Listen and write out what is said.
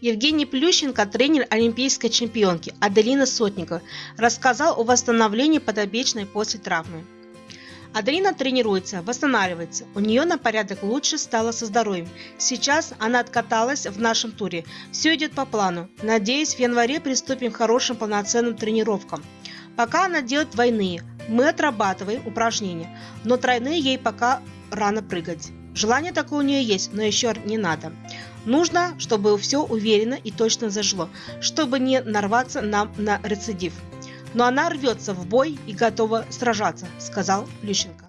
Евгений Плющенко, тренер олимпийской чемпионки Аделины Сотниковой, рассказал о восстановлении подопечной после травмы. Аделина тренируется, восстанавливается. У нее на порядок лучше стало со здоровьем. Сейчас она откаталась в нашем туре. Все идет по плану. Надеюсь, в январе приступим к хорошим полноценным тренировкам. Пока она делает двойные. Мы отрабатываем упражнения, но тройные ей пока рано прыгать. Желание такое у нее есть, но еще не надо. Нужно, чтобы все уверенно и точно зажило, чтобы не нарваться нам на рецидив. Но она рвется в бой и готова сражаться, сказал Плющенко.